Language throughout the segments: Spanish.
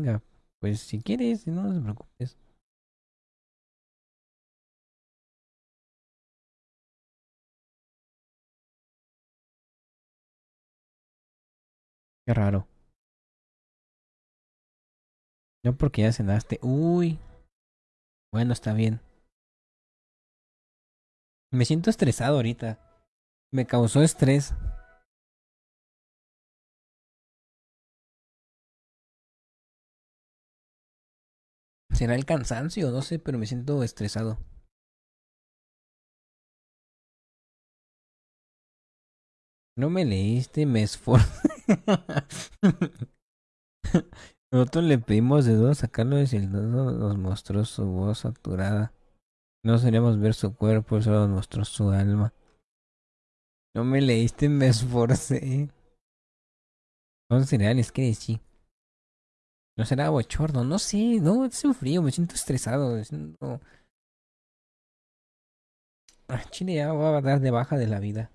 Venga, pues si quieres, no, te preocupes. Qué raro. No porque ya cenaste. Uy. Bueno, está bien. Me siento estresado ahorita. Me causó estrés. ¿Será el cansancio? No sé, pero me siento estresado. No me leíste, me esforcé. Nosotros le pedimos de dos sacarlo y el dedo nos mostró su voz saturada. No seríamos ver su cuerpo, solo nos mostró su alma. No me leíste, me esforcé. Son cereales, ¿qué decir? No será bochorno, no sé, no, es un frío, me siento estresado. Me siento... Ah, Chile ya va a dar de baja de la vida.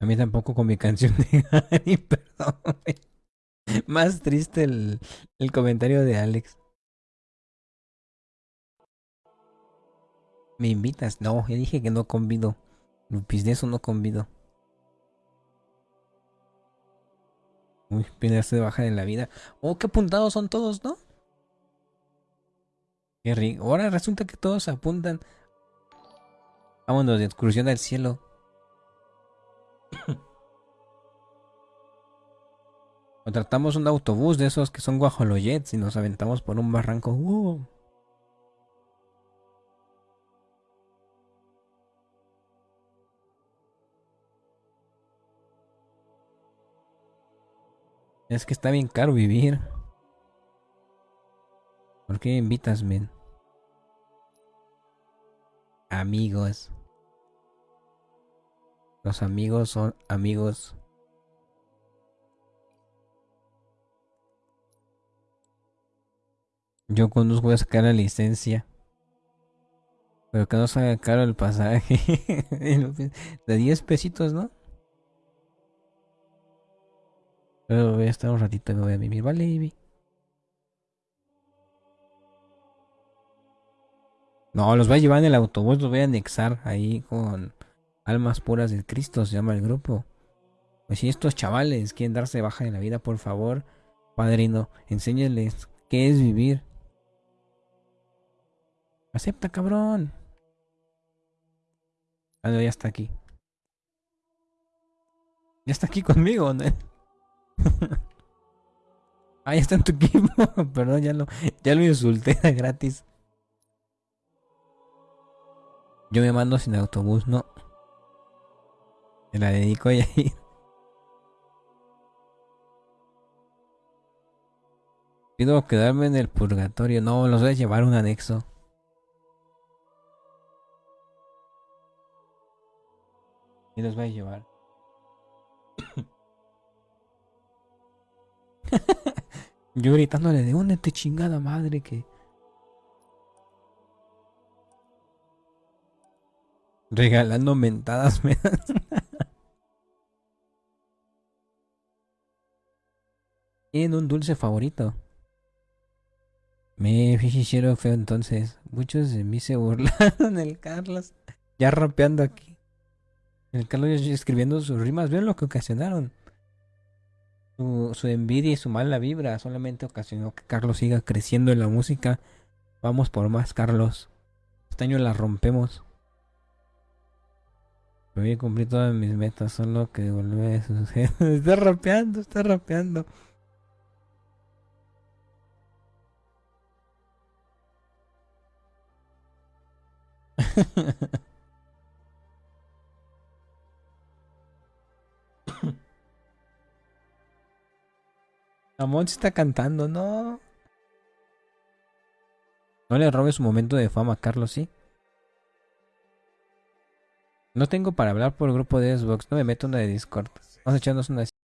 A mí tampoco con mi canción de Gary, perdón. Más triste el, el comentario de Alex. ¿Me invitas? No, ya dije que no convido. Lupis, de eso no convido. Uy, pedarse de baja de la vida. Oh, qué apuntados son todos, ¿no? Qué rico. Ahora resulta que todos apuntan. Vámonos de excursión al cielo. Contratamos un autobús de esos que son guajolojets y nos aventamos por un barranco. ¡Uh! Es que está bien caro vivir. ¿Por qué invitas, men? Amigos. Los amigos son amigos. Yo conduzco voy a sacar la licencia. Pero que no salga caro el pasaje. De 10 pesitos, ¿no? Pero voy a estar un ratito y me voy a vivir, ¿vale, baby? No, los voy a llevar en el autobús, los voy a anexar ahí con almas puras del Cristo, se llama el grupo. Pues si estos chavales quieren darse baja en la vida, por favor, padrino, enséñales qué es vivir. Acepta, cabrón. Ah, no, ya está aquí. Ya está aquí conmigo, ¿no? ah, ya está en tu equipo. Perdón, ya lo, ya lo insulté gratis. Yo me mando sin autobús, no. Me la dedico a ir. Pido quedarme en el purgatorio. No, los voy a llevar un anexo. Y los voy a llevar. Yo gritándole de una te chingada madre que. Regalando mentadas me En un dulce favorito. Me hicieron feo entonces. Muchos de mí se burlaron el Carlos. Ya rapeando aquí. El Carlos escribiendo sus rimas. Vean lo que ocasionaron. Su, envidia y su mala vibra solamente ocasionó que Carlos siga creciendo en la música. Vamos por más, Carlos. Este año la rompemos. Voy a cumplir todas mis metas, solo que volver a suceder. está rapeando, está rapeando. Amon se está cantando, no. No le robes su momento de fama, Carlos, ¿sí? No tengo para hablar por el grupo de Xbox, no me meto en una de Discord. Vamos a echarnos una